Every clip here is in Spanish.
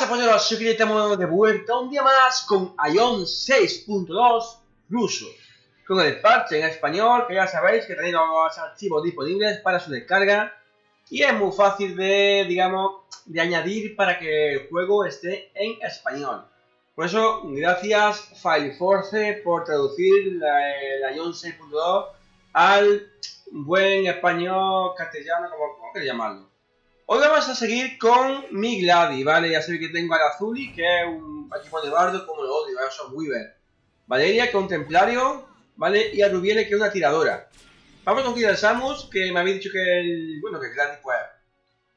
pasa, polleros? Soy que estamos de vuelta un día más con Ion 6.2 ruso. Con el parche en español, que ya sabéis que tenéis los archivos disponibles para su descarga. Y es muy fácil de, digamos, de añadir para que el juego esté en español. Por eso, gracias FileForce por traducir la, Ion 6.2 al buen español castellano, como, como llamarlo. Hoy vamos a seguir con mi Gladi, ¿vale? Ya sabéis que tengo al Azuli, que es un equipo de bardo como lo odio, es un Weaver. Valeria, que es un templario, ¿vale? Y a Rubiele, que es una tiradora. Vamos con Killer Samus, que me había dicho que el... Bueno, que Gladi, pues...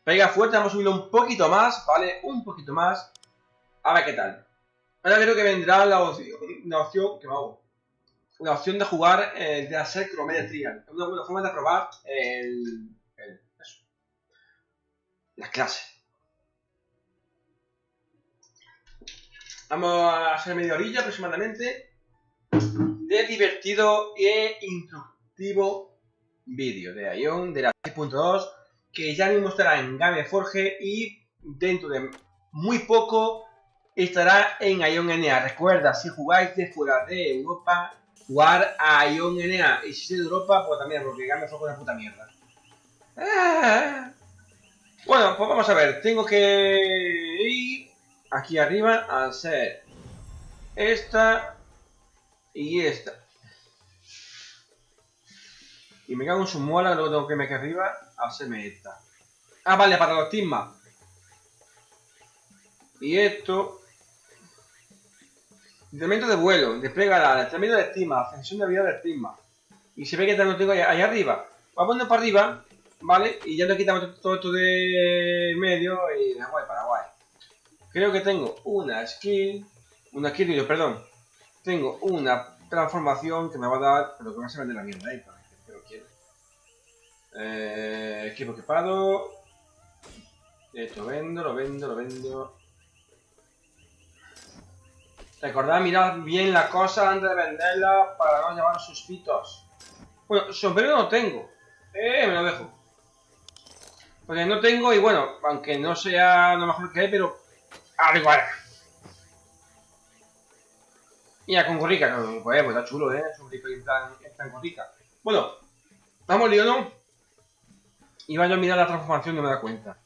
Pega fuerte, vamos a subirlo un poquito más, ¿vale? Un poquito más. A ver qué tal. Ahora creo que vendrá la opción... La opción... ¿Qué me hago? La opción de jugar, eh, de hacer crometría. Una buena forma de probar el la clase. Vamos a hacer media orilla aproximadamente de divertido e instructivo vídeo de Ion de la 6.2 que ya mismo estará en Gameforge y dentro de muy poco estará en Ion NA. Recuerda, si jugáis de fuera de Europa, jugar a Ion NA. Y si sois de Europa, pues también, porque Gameforge es una puta mierda. Ah. Bueno, pues vamos a ver. Tengo que ir aquí arriba a hacer esta y esta. Y me cago en su muela, luego tengo que irme aquí arriba a hacerme esta. Ah, vale, para los teammaps. Y esto. Entrenamiento de vuelo, despliega la entrenamiento de estima, ascensión de vida de estima. Y se ve que tengo ahí, ahí arriba. Voy a poner para arriba ¿vale? Y ya nos quitamos todo esto de medio y de guay para guay. Creo que tengo una skill, una skill, perdón. Tengo una transformación que me va a dar, pero que va a ser de la mierda, ¿eh? Pero quiero. Eh, equipo equipado. Esto vendo, lo vendo, lo vendo. Recordad mirar bien la cosa antes de venderla para no llevar suspitos. Bueno, sombrero no tengo. Eh, me lo dejo. Porque no tengo, y bueno, aunque no sea lo mejor que hay, pero algo igual. Mira, con gorrica, no, pues, pues está chulo, ¿eh? Es un rico en plan, en gorrica. Bueno, vamos lío, ¿no? Y vaya a mirar la transformación, no me da cuenta.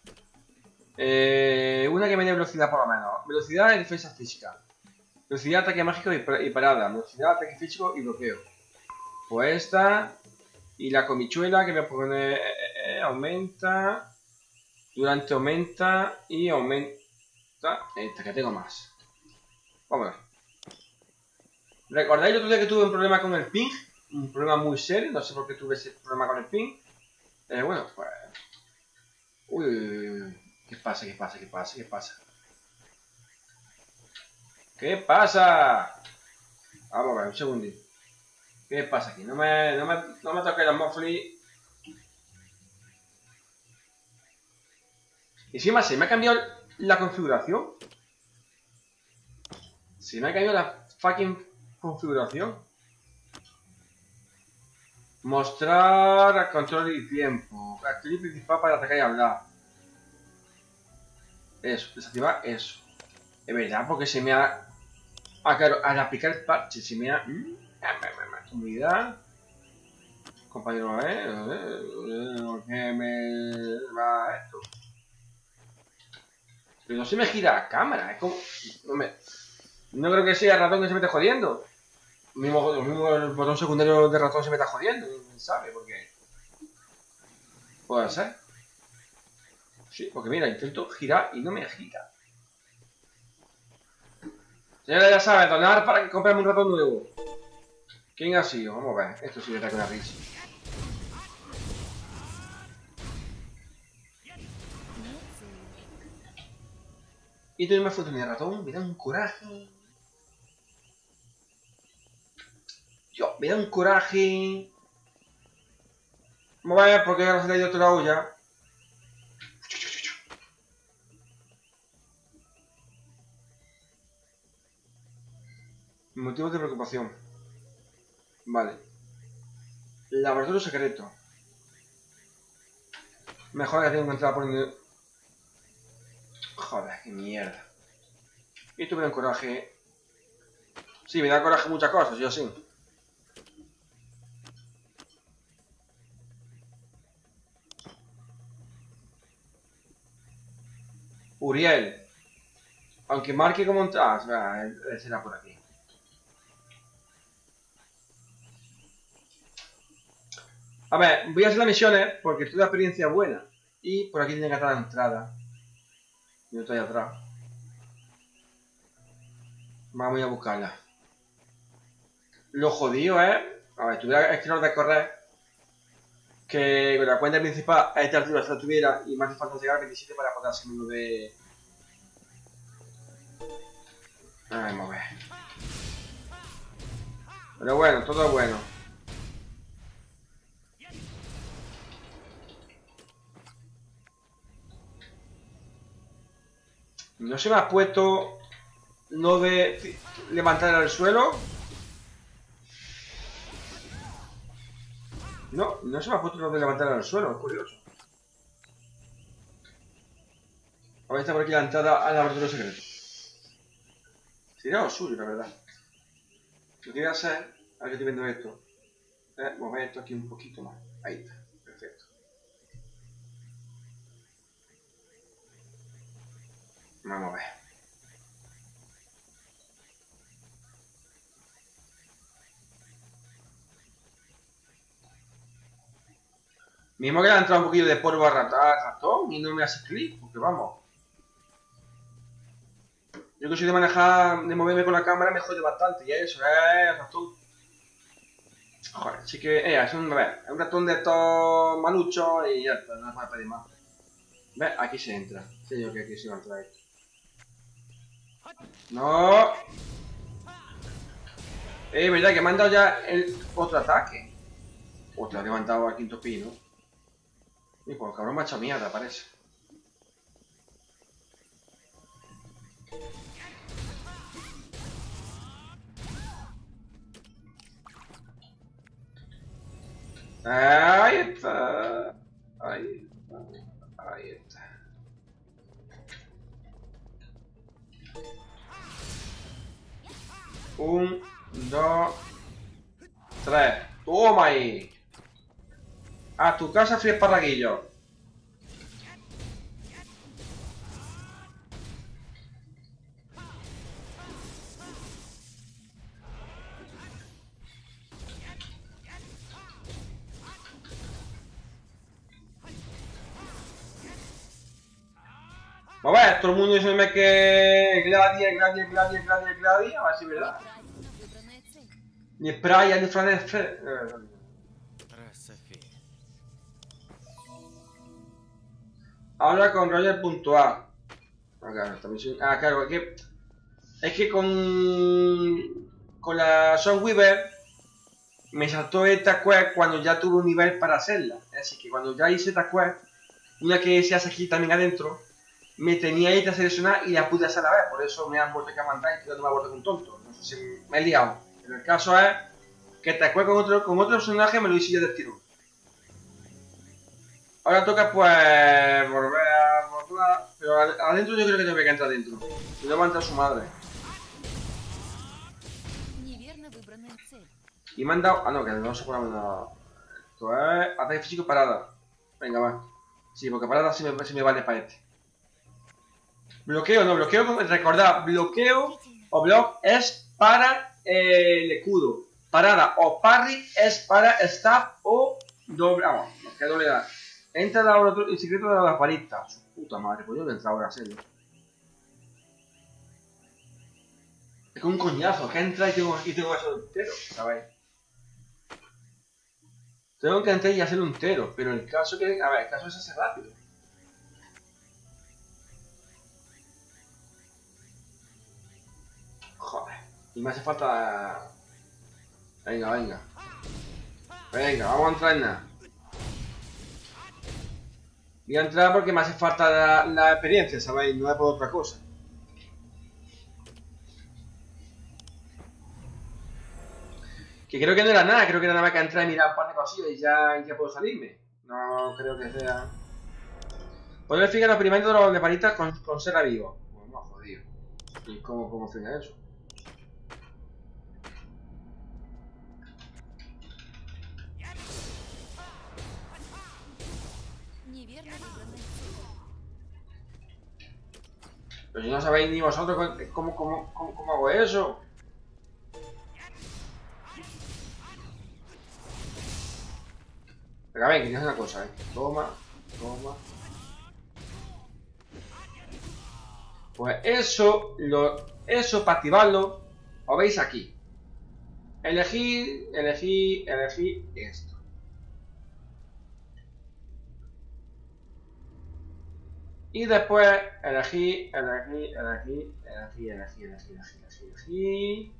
Eh, una que me dé velocidad por lo menos. Velocidad y defensa física. Velocidad, ataque mágico y, parada. Velocidad, ataque físico y bloqueo. Pues esta. Y la comichuela que me pone... Eh, eh, aumenta, durante aumenta y aumenta esta que tengo más. Vamos a ver. ¿Recordáis el otro día que tuve un problema con el ping? Un problema muy serio, no sé por qué tuve ese problema con el ping. Eh, bueno, pues... Uy, uy, uy, ¿qué pasa? ¿Qué pasa? ¿Qué pasa? ¿Qué pasa? ¿Qué pasa? Vamos a ver, un segundito. ¿Qué pasa aquí? No me, no me, no me toque la Mofli Encima se me ha cambiado la configuración. Se me ha cambiado la fucking configuración. Mostrar control y tiempo. Activar principal para atacar y hablar. Eso, desactivar eso. Es verdad, porque se me ha... Ah, claro, al aplicar el parche se me ha... Comunidad. Compañero, ¿eh? ¿Qué me va esto? Pero no se me gira la cámara, es como... No, me... no creo que sea el ratón que se me esté jodiendo. El mismo, el botón secundario de ratón se me está jodiendo, ¿quién sabe por qué? Puede ser. Sí, porque mira, intento girar y no me gira. Señora, ya sabe, donar para que compremos un ratón nuevo. ¿Quién ha sido? Vamos a ver. Esto sí que está con una risa. Y tengo más fotos de ratón, me da un coraje. Yo, me da un coraje. Vamos a ver por qué no se le ha ido toda la olla. Motivos de preocupación. Vale. Laboratorio secreto. Mejor que tengo entrar por Joder, qué mierda. Y esto me da coraje. Sí, me da coraje muchas cosas, yo sí. Uriel. Aunque marque como un... Ah, será por aquí. A ver, voy a hacer las misiones porque toda experiencia buena. Y por aquí tiene que estar la entrada. Yo estoy atrás. Vamos a buscarla. Lo jodido es... A ver, tuviera es que no de correr. Que la cuenta principal a esta altura se la tuviera y me hace falta llegar a 27 para poder hacer uno de... Vamos a ver. Pero bueno, todo bueno. No se me ha puesto no de levantar al suelo. No, no se me ha puesto lo de levantar al suelo, es curioso. Ahora está por aquí la entrada al laboratorio secreto. Sería lo suyo, la verdad. Lo que voy a hacer, ahora que estoy viendo esto, es mover esto aquí un poquito más. Ahí está, Vamos a ver. Mismo que le ha entrado un poquillo de polvo a ratón y no me hace clic, porque vamos. Yo que soy de manejar, de moverme con la cámara me jode bastante, y eso, es ratón. Joder, sí que, eh, es un, ratón de estos maluchos y ya está, no a pedir más. ¿Ves? Aquí se entra. Señor, que aquí se va a entrar esto. No. Eh, verdad que me han dado ya el otro ataque. Otra, levantado al quinto pino. Y pues el cabrón me ha hecho mierda, parece. Ahí está. Ahí ¡Toma ahí! A tu casa fui esparraguillo. A ver, todo el mundo dice que Gladia, Gladia, Gladia, Gladia, Gladia, a ver verdad. Ni Praia, ni Franefre... Habla con Roger.a. Ah, claro, es que, es que con, con la Weaver me saltó esta quest cuando ya tuve un nivel para hacerla. Así que cuando ya hice esta quest, una que se hace aquí también adentro, me tenía ahí que seleccionar y la pude hacer a la vez. Por eso me han vuelto a mandar y no me ha vuelto un tonto. No sé si me he liado. Pero el caso es que esta quest con otro, con otro personaje me lo hice yo del tiro. Ahora toca pues volver a volver, pero adentro yo creo que tengo que entrar dentro. Si no va a entrar su madre. Y me han dado... Ah, no, que no se puede mandar... Esto es... Ataque físico parada. Venga, va. Sí, porque parada sí me, sí me vale para este. Bloqueo, no, bloqueo, recordad, bloqueo o block es para el escudo. Parada o parry es para staff o doble... Ah, bueno, que doble da. Entra al laboratorio, el secreto de la varita. Su puta madre, pues yo no entrar ahora a hacerlo. Es como un coñazo, que entra y tengo, y tengo que hacerlo entero, ¿sabéis? Tengo que entrar y hacerlo entero, pero el caso que. A ver, el caso es hacer rápido. Y me hace falta. Venga, venga. Venga, vamos a entrar en nada. Voy a entrar porque me hace falta la, experiencia, ¿sabéis? No es por otra cosa. Que creo que no era nada, creo que era nada más que entrar y mirar un par de cosillas y ya, ya puedo salirme. No creo que sea... Poder fijar los experimentos de los de con, con ser vivo. Bueno, jodido. ¿Y cómo, cómo funciona eso? Pero no sabéis ni vosotros cómo, cómo, cómo, hago eso. Venga, ven, que tienes una cosa, eh. Toma, toma. Pues eso, lo, eso para activarlo, lo veis aquí. Elegir, elegir, elegir esto. Y después elegir, elegir, elegir, elegir, elegir, elegir, elegir, elegir,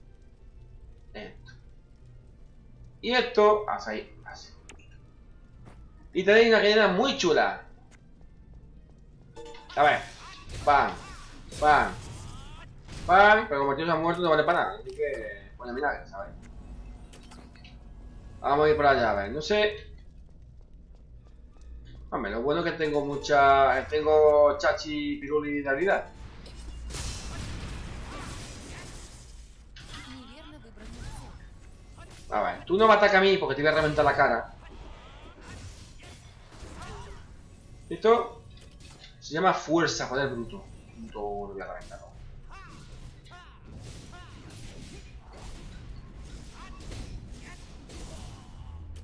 esto. Y esto, así, así. Y tenéis una cadena muy chula. A ver, pam, pam, pam, pero como el tío se ha muerto no vale para nada, así que, bueno, mira, ¿sabes? Vamos a ir por allá, a ver, no sé Hombre, lo bueno es que tengo mucha... Tengo chachi, piruli y realidad. A ah, ver, tú no me atacas a mí porque te voy a reventar la cara. ¿Listo? Se llama fuerza, joder, bruto. Bruto la reventar.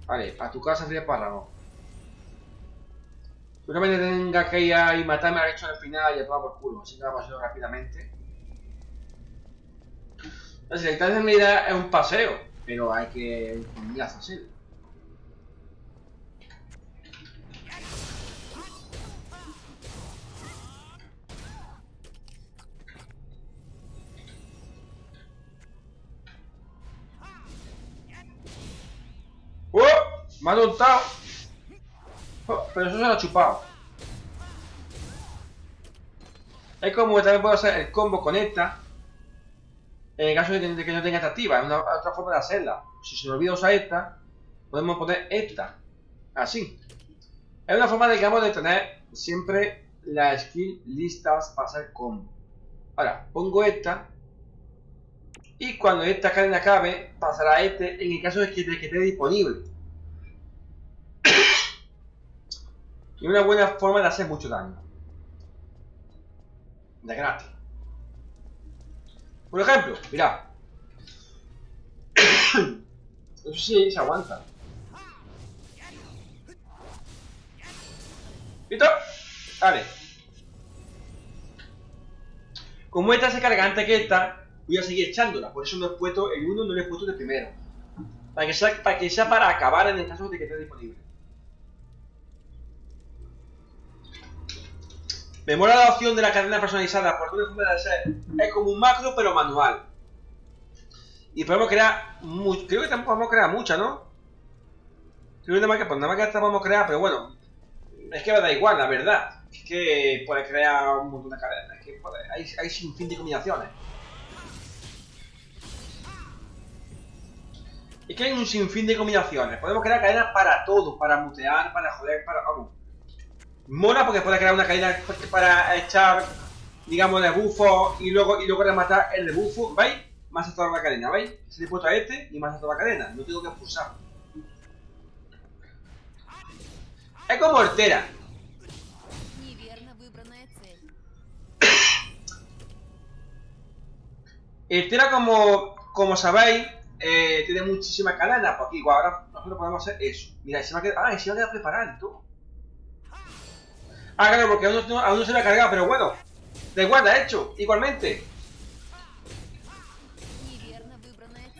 Vale, a tu casa sería párrafo. Seguramente tenga que ir a y matarme al hecho al final y a tomar por culo, así que vamos a hacerlo rápidamente. La en realidad es un paseo, pero hay que un hacerlo. ¡Oh! ¡Me ha adoptado! Oh, pero eso se lo ha chupado. Es como que también puedo hacer el combo con esta. En el caso de que no tenga esta activa, es una otra forma de hacerla. Si se me olvida usar esta, podemos poner esta. Así. Es una forma, digamos, de tener siempre las skills listas para hacer combo. Ahora, pongo esta. Y cuando esta cadena acabe, pasará este en el caso de que esté disponible. Y una buena forma de hacer mucho daño. De gratis. Por ejemplo, mirad. Eso sí se aguanta. ¿Listo? Vale. Como esta se carga antes que esta, voy a seguir echándola. Por eso no he puesto el 1, no lo he puesto de primero. Para que, sea, para que sea para acabar en el caso de que esté disponible. Me mola la opción de la cadena personalizada porque una forma de hacer es como un macro pero manual. Y podemos crear, mu- creo que tampoco podemos crear muchas, ¿no? Creo que nada más que, pues nada más que podemos crear, pero bueno, es que me da igual, la verdad. Es que puedes crear un montón de cadenas, hay, hay sin fin de combinaciones. Es que hay un sinfín de combinaciones. Podemos crear cadenas para todo, para mutear, para joder, para... Mola porque puede crear una caída para echar, digamos, el bufo y luego, y luego rematar el bufo, ¿veis? Más hasta la cadena, ¿veis? Se le puesto a este y más hasta la cadena, no tengo que expulsar. Es como hortera. Hortera, como, como sabéis, eh, tiene muchísima cadena, porque igual ahora nosotros podemos hacer eso. Mira, se me ha quedado, ah, se me ha quedado preparado y. Ah, claro, porque aún no, se lo ha cargado, pero bueno. De guarda hecho, igualmente.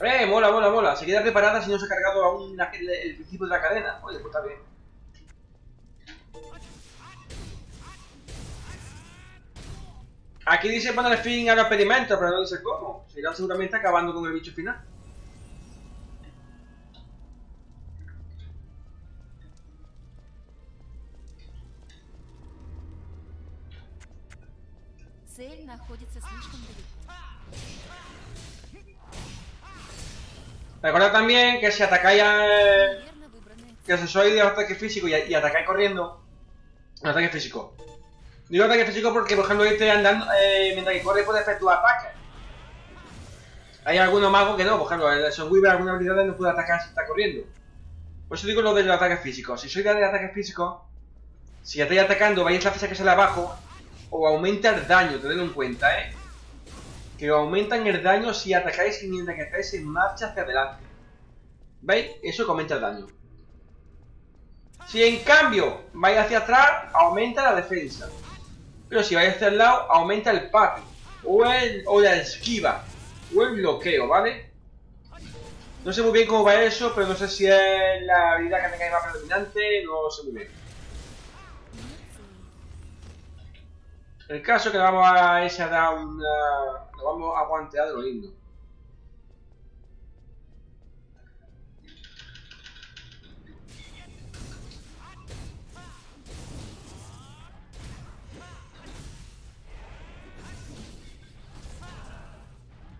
Eh, mola, mola, mola. Se queda reparada si no se ha cargado aún el, principio de la cadena. Oye, pues está bien. Aquí dice poner fin al experimento, pero no dice cómo. Se irá seguramente acabando con el bicho final. Цель находится слишком далеко. Recordad también que si atacáis a... Неверно выбранная цель. que si sois de ataque físico y, y atacáis corriendo, un ataque físico, Digo ataque físico porque, por ejemplo, este andando, eh, mientras que corre puede efectuar ataques. Hay algunos magos que no, por ejemplo, el Weaver algunas habilidades no puede atacar si está corriendo. Por eso digo lo del ataque físico. Si soy de ataque físico, si estáis atacando, vais a la fecha que sale abajo, o aumenta el daño, tenedlo en cuenta, ¿eh? Que aumentan el daño si atacáis mientras que estáis en marcha hacia adelante. ¿Veis? Eso aumenta el daño. Si en cambio vais hacia atrás, aumenta la defensa. Pero si vais hacia el lado, aumenta el parry. O, la esquiva. O el bloqueo, ¿vale? No sé muy bien cómo va eso, pero no sé si es la habilidad que tengáis más predominante, no sé muy bien. El caso que le vamos a ese a dar una... Lo vamos a guantear de lo lindo.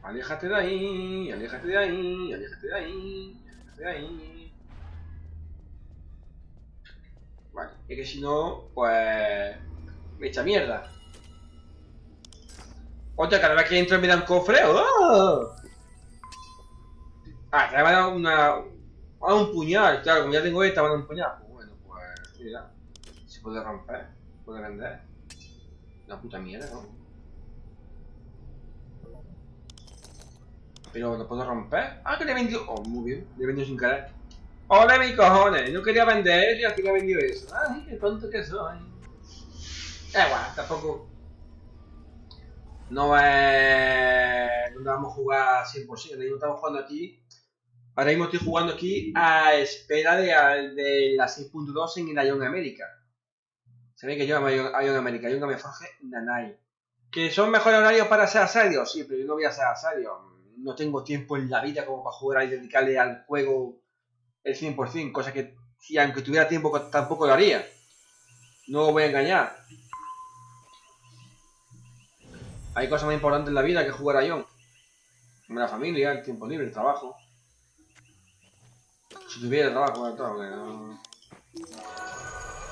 Aléjate de ahí, aléjate de ahí, aléjate de ahí, aléjate de ahí. Vale, es que si no, pues... Me echa mierda. Otra, cada vez que entro me da un cofre. ¡Oh! Ah, te va a dar una... Ah, un puñal, claro, como ya tengo esta, va a dar un puñal. Pues bueno, pues... Mira. Se puede romper, puede vender. Una puta mierda, ¿no? Pero lo puedo romper. Ah, que le he vendido. Oh, muy bien. Le he vendido sin querer. ¡Hola, mi cojones! No quería vender y al final he vendido eso. ¡Ay, qué tonto que soy! Eh, bueno, tampoco. No es. No vamos a jugar 100%. Ahora mismo estamos jugando aquí. Ahora mismo estoy jugando aquí a espera de, de la 6.2 en el Ion América. ve que yo amo Ion América. Ion me forje Nanai. ¿Que son mejores horarios para ser asadio? Sí, pero yo no voy a ser asadio no tengo tiempo en la vida como para jugar y dedicarle al juego el 100%, cosa que si aunque tuviera tiempo tampoco lo haría. No voy a engañar. Hay cosas más importantes en la vida que jugar a. Como la familia, el tiempo libre, el trabajo. Si tuviera trabajo, bueno,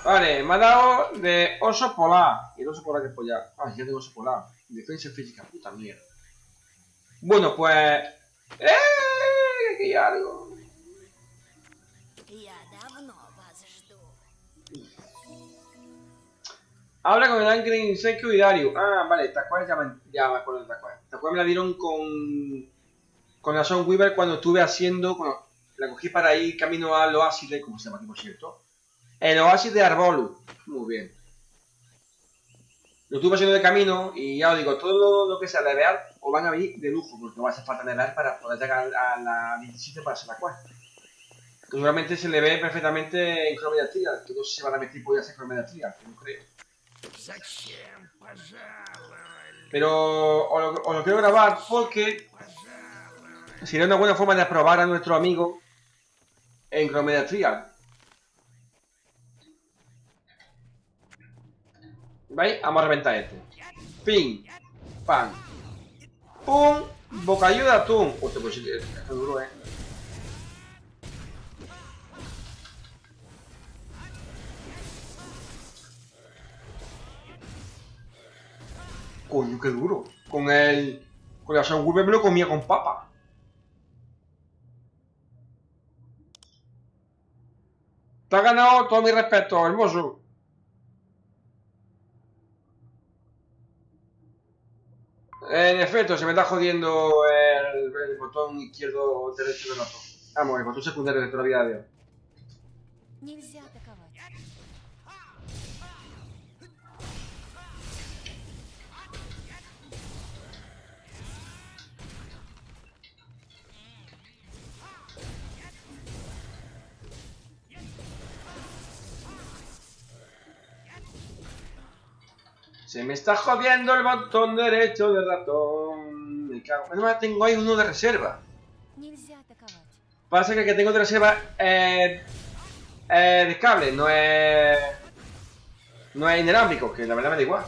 Vale, me ha dado de oso polar. Y el oso polar que es pollar. Ah, ya tengo oso polar. Defensa física, puta mierda. Bueno, pues... ¡Eh! Aquí hay algo. Habla con el ángel Insecto y Dario. Ah, vale, Tacuar ya me, ya me acuerdo de Tacuar. Tacuar me la dieron con... Con la Son Weaver cuando estuve haciendo... La cogí para ir camino al oasis de... ¿Cómo se llama por cierto? El oasis de Arbolu. Muy bien. Lo estuve haciendo de camino y ya os digo, todo lo, que sea de real os van a venir de lujo, porque va a hacer falta real para poder llegar a la 17 para ser la cual. Seguramente se le ve perfectamente en Chromia Trial, que no se van a meter podía hacer Chromia Trial, que no creo. Pero os lo, quiero grabar porque sería una buena forma de aprobar a nuestro amigo en Chromia Trial. ¿Veis? Vamos a reventar este. Ping. Pan. Pum. Bocadillo de atún. Hostia, pues es duro, eh. Coño, qué duro. Con el... Con la Soundwave me lo comía con papa. Te ha ganado todo mi respeto, hermoso. En efecto, se me está jodiendo el, botón izquierdo derecho del otro. Vamos, el botón secundario de toda la vida de Se me está jodiendo el botón derecho del ratón. Me cago. Además tengo ahí uno de reserva. Pasa que el que tengo de reserva es, es de cable, no es... No es inalámbrico, que la verdad me da igual.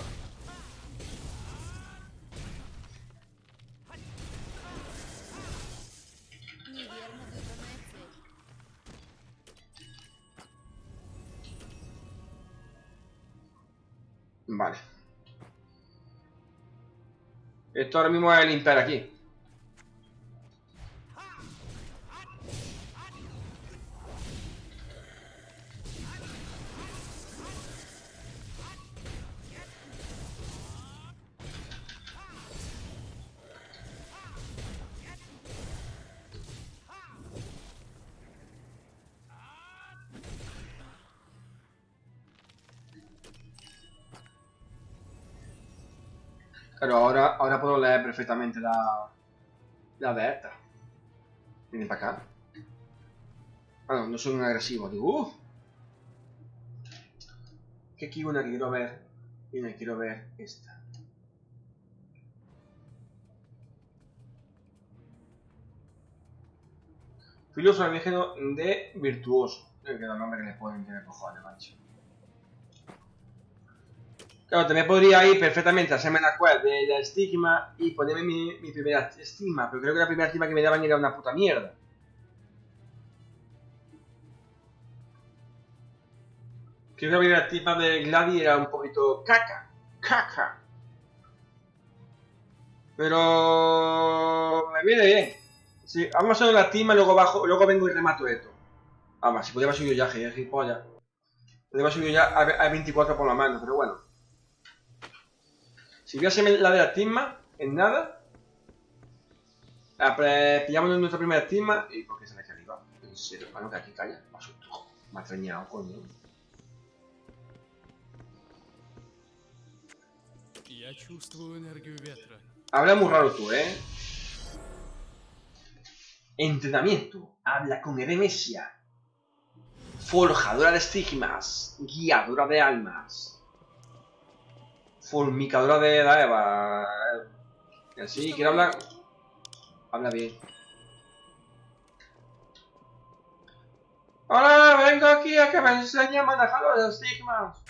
Vale. Esto ahora mismo es limpiar aquí. Perfectamente la, la de esta. Viene para acá. Ah, no, no soy un agresivo. Digo, uff. Que aquí una que quiero ver. Y una que quiero ver esta. Filósofo alienígeno de virtuoso. Que los nombres que le ponen tener cojones, macho. Claro, también podría ir perfectamente a hacerme la quest de la estigma y ponerme mi, primera estigma, pero creo que la primera estigma que me daban era una puta mierda. Creo que la primera estigma de Gladi era un poquito caca. Caca. Pero... me viene bien. Sí, vamos a hacer la estigma luego bajo, luego vengo y remato esto. Vamos, si podía haber subido ya, gilipollas. Podría subido ya a, a 24 por la mano, pero bueno. Si voy a hacerme la de la estigma, en nada. Ah, pues, pillamos nuestra primera estigma. ¿Y por qué sale aquí arriba? Pues en serio, hermano, que aquí calla. Me asustó. Me ha extrañado, coño. Habla muy raro tú, ¿eh? Entrenamiento. Habla con Eremesia. Forjadora de estigmas. Guiadora de almas. Fulmicadora de la Eva. Eh, así, quiero hablar. Habla bien. Hola, vengo aquí a que me enseñe a manejar los estigmas.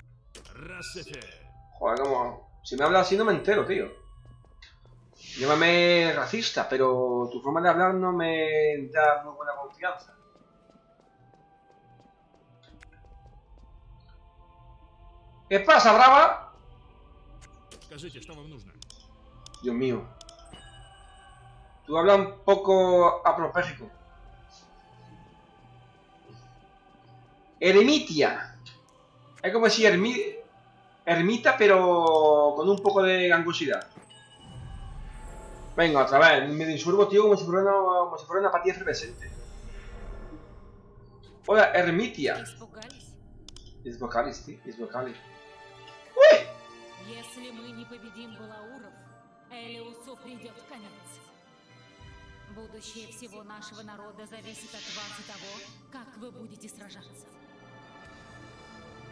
Joder, como. Si me habla así no me entero, tío. llévame racista, pero tu forma de hablar no me da muy buena confianza. ¿Qué pasa, brava? Скажите, что вам нужно? Dios mío. Tú hablas un poco apropéjico. Eremitia. Es como si ermi ermita, pero con un poco de gangosidad. Venga, otra vez. Me insurbo, tío, como si fuera una, como si fuera una patilla efervescente. Hola, Ermitia. Испугались? Es vocalis, tío. Es vocalis. Если мы не победим Балауров, Элиусу придет конец. Будущее всего нашего народа зависит от вас и того, как вы будете сражаться.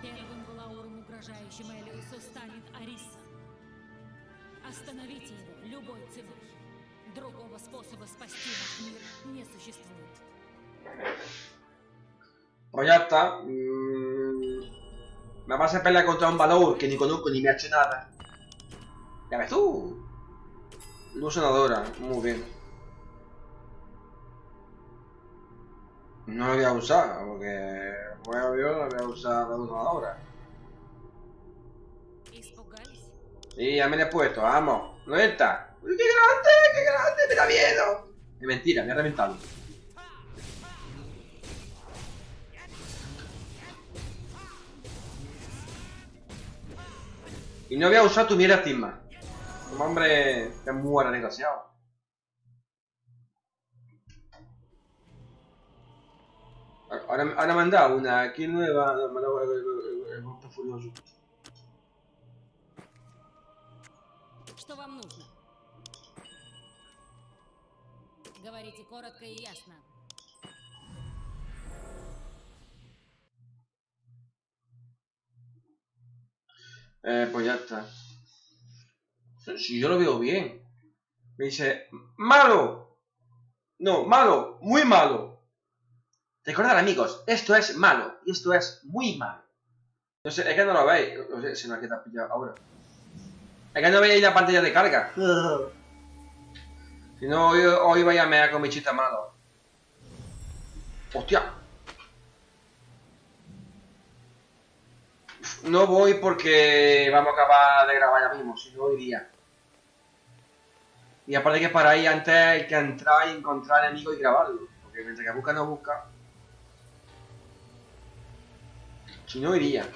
Первым Балауром, угрожающим Элиусу, станет Ариса. Остановите его любой ценой. Другого способа спасти наш мир не существует. Pues ya está. Mm, Me vas a pelear contra un Valor que ni conozco ni me ha hecho nada. ¡Ya ves tú! Luz sanadora, muy bien. No la voy a usar, porque bueno, yo la voy a usar la luz sanadora. Sí, ya me la he puesto, vamos. ¡No está! ¡Uy, qué grande! ¡Qué grande! ¡Me da miedo! Es mentira, me ha reventado. Y no voy a usar tu mierda estigma. Como hombre, te muera desgraciado. Ahora, ahora me han dado una aquí nueva, me han dado el, el, el, el golpe furioso. Что вам нужно? Говорите коротко и ясно. Eh, pues ya está. Si yo lo veo bien. Me dice, malo. No, malo, muy malo. Recordad amigos, esto es malo y esto es muy malo. No sé, es que no lo veis. No sé, se me ha quedado pillado ahora. Es que no veis la pantalla de carga. Si no, hoy, hoy vaya a mear con mi chita malo. Hostia. No voy porque vamos a acabar de grabar ya mismo, si no iría. Y aparte que para ahí antes hay que entrar y encontrar enemigos y grabarlo. Porque mientras que busca no busca. Si no iría.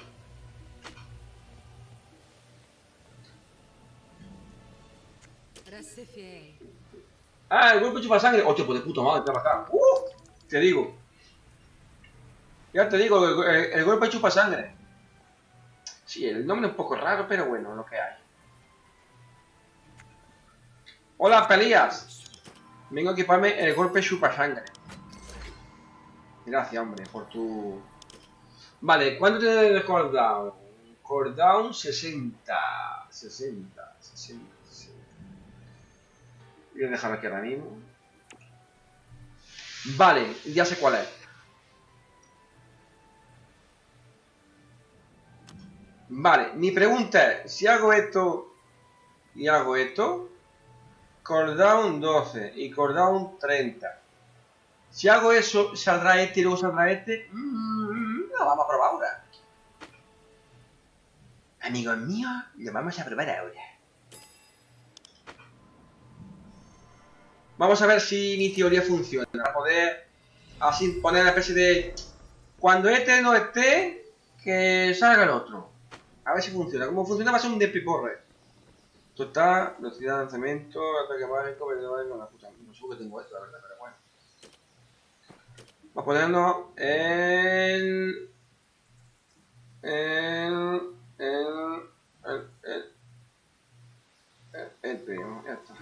Ah, el golpe chupa sangre. Ocho, pues de puta madre, te va acá. Uh, te digo. Ya te digo, el, el golpe chupa sangre. Sí, el nombre es un poco raro, pero bueno, lo que hay. Hola, Pelías. Vengo a equiparme el golpe chupa sangre. Gracias, hombre, por tu... Vale, ¿cuánto tiene el cooldown? Cooldown 60. 60, 60, 60. Voy a dejarlo aquí ahora mismo. Vale, ya sé cuál es. Vale, mi pregunta es, si hago esto y hago esto, cooldown 12 y cooldown 30. Si hago eso, saldrá este y luego saldrá este. Mm, lo vamos a probar ahora. Amigos míos, lo vamos a probar ahora. Vamos a ver si mi teoría funciona. Para poder así poner la especie de... Cuando este no esté, que salga el otro. A ver si funciona. Como funciona va a ser un despiporre. Esto está, velocidad de lanzamiento, ataque mágico, velocidad mágico, la puta. No sé por tengo esto, la verdad, pero bueno. Vamos ponernos el... El... El... El... El... El, el primo, ya está.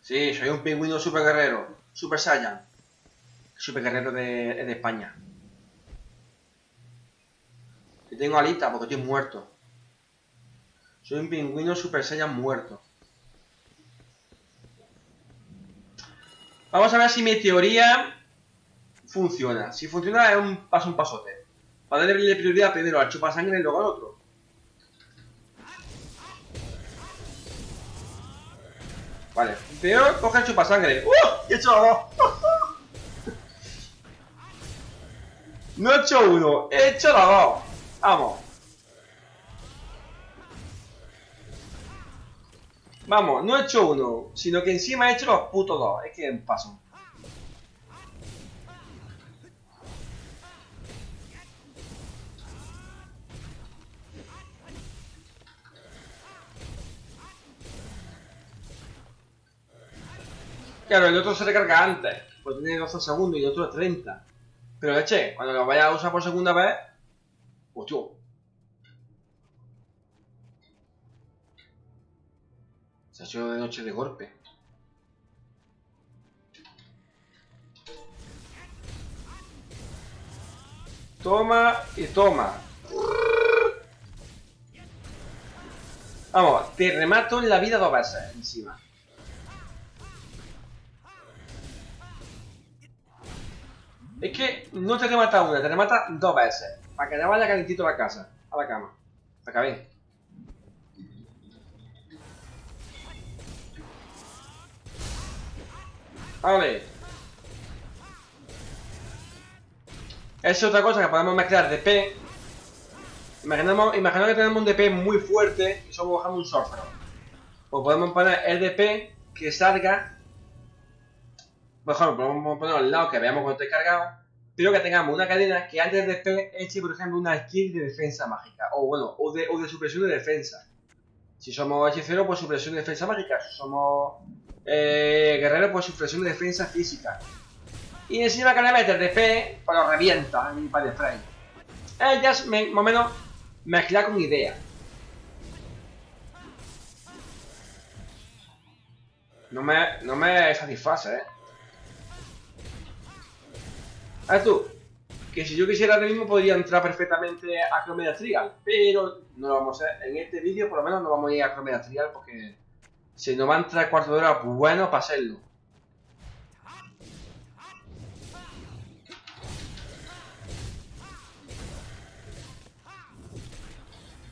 Sí, soy un pingüino super guerrero. Super Saiyan. Super guerrero de, de España. Y tengo alita porque estoy muerto. Soy un pingüino super Saiyan muerto. Vamos a ver si mi teoría funciona. Si funciona es un paso un pasote. Para darle prioridad primero al chupasangre y luego al otro. Vale, peor coge el chupasangre. ¡Uh! ¡He hecho dos! No he hecho uno, he hecho los dos. Vamos. Vamos, no he hecho uno, sino que encima he hecho los putos dos. Es que paso. Claro, el otro se recarga antes, pues tiene 12 segundos y el otro 30. Pero leche, cuando lo vayas a usar por segunda vez, hostia. Se ha hecho de noche de golpe. Toma y toma. Vamos, te remato en la vida dos veces encima. Es que no te remata una, te remata dos veces. Para que te vaya calentito a la casa, a la cama. Acabé. Vale. Esa es otra cosa que podemos mezclar DP. Imaginamos, imaginamos que tenemos un DP muy fuerte y somos bajando un sorfero. Pues podemos poner el DP que salga ejemplo, podemos poner al lado que veamos cuando esté cargado, pero que tengamos una cadena que antes de despegue eche, por ejemplo, una skill de defensa mágica, o bueno, o de, o de supresión de defensa. Si somos hechicero, pues supresión de defensa mágica. Si somos eh, guerreros, pues supresión de defensa física. Y encima que le metes DP, pues lo revienta en. Es ya es me- más o menos mezclar con idea. No me, no me satisface, eh. Tú, que si yo quisiera ahora mismo podría entrar perfectamente a Chromeda Trial, pero no lo vamos a hacer. En este vídeo por lo menos no vamos a ir a Chromeda Trial porque se nos va a entrar cuarto de hora bueno para hacerlo.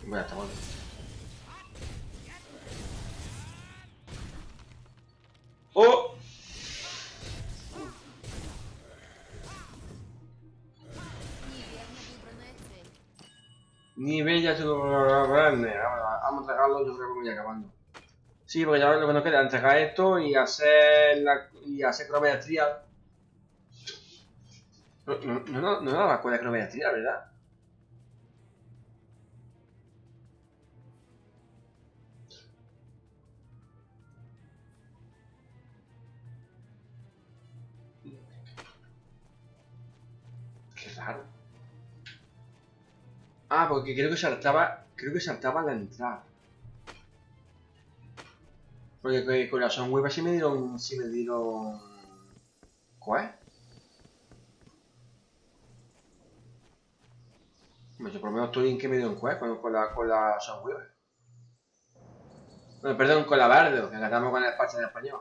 Bueno, está bueno. Ni bella tu grande. Vamos a entregarlo, yo creo que me voy acabando. Sí, porque ya lo que nos queda entregar esto y hacer la, y hacer crometría. No, no, no, no, la cuerda de crometría, ¿verdad? Qué raro. Ah, porque creo que saltaba. Creo que saltaba la entrada. Porque que- con la Soundwave sí me dieron. sí me dieron. ¿Cuál? Hombre, yo por lo menos estoy en que me dieron quest con, con la, con la. Bueno, perdón, con la Bardo, que acatamos con el parche en español.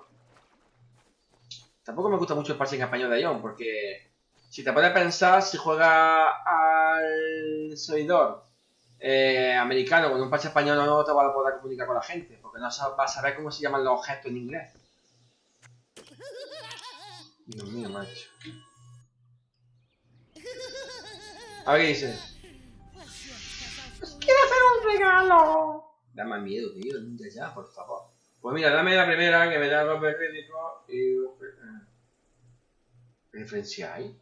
Tampoco me gusta mucho el parche en español de Ion, porque si te pones a pensar, si juega al servidor eh, americano con un parche español no te va a poder comunicar con la gente, porque no vas a saber cómo se llaman los objetos en inglés. Dios mío, macho. A ver qué dice. ¡Quiero hacer un regalo! Da más miedo, tío, ya, ya, por favor. Pues mira, dame la primera que me da de crédito y... eh, ¿Referencia hay?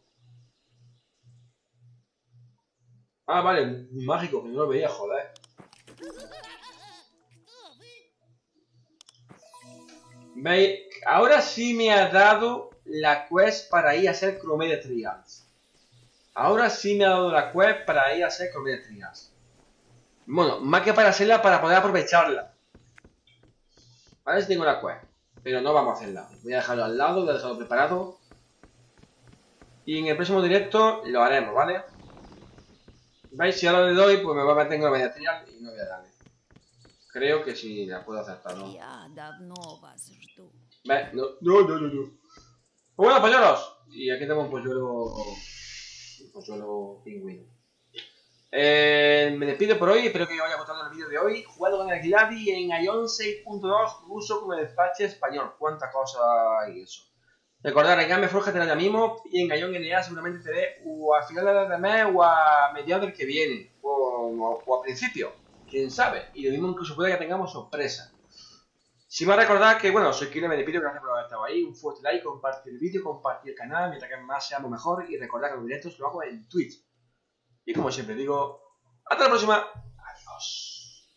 Ah, vale, mágico, que no lo veía, joder. ¿Veis? Ahora sí me ha dado la quest para ir a hacer Chromede Trials. Ahora sí me ha dado la quest para ir a hacer Chromede Trials. Bueno, más que para hacerla, para poder aprovecharla. Vale, sí tengo la quest. Pero no vamos a hacerla. Voy a dejarlo al lado, voy a dejarlo preparado. Y en el próximo directo lo haremos, ¿vale? ¿Veis? Si ahora le doy, pues me va a meter en la media trial y no voy a darle. Creo que sí la puedo acertar, ¿no? ¿Veis? No, no, no, no. no. Pues bueno, polluelos. Y aquí tengo un polluelo... Un polluelo pingüino. Eh, me despido por hoy, espero que os haya gustado el vídeo de hoy. Jugando con el Gladi en Ion 6.2, uso con el despache español. Cuánta cosa y eso. Recordad, Game Forja tenéis ya mismo y en Ion NA seguramente estaré o a final de mes o a mediados del que viene. O, o, a principio. Quién sabe. Y lo mismo incluso puede que tengamos sorpresa. Si me recordad que, bueno, soy Kile, me despido, gracias por haber estado ahí. Un fuerte like, compartir el vídeo, compartir el canal, mientras que más seamos mejor. Y recordad que los directos lo hago en Twitch. Y como siempre digo, hasta la próxima. Adiós.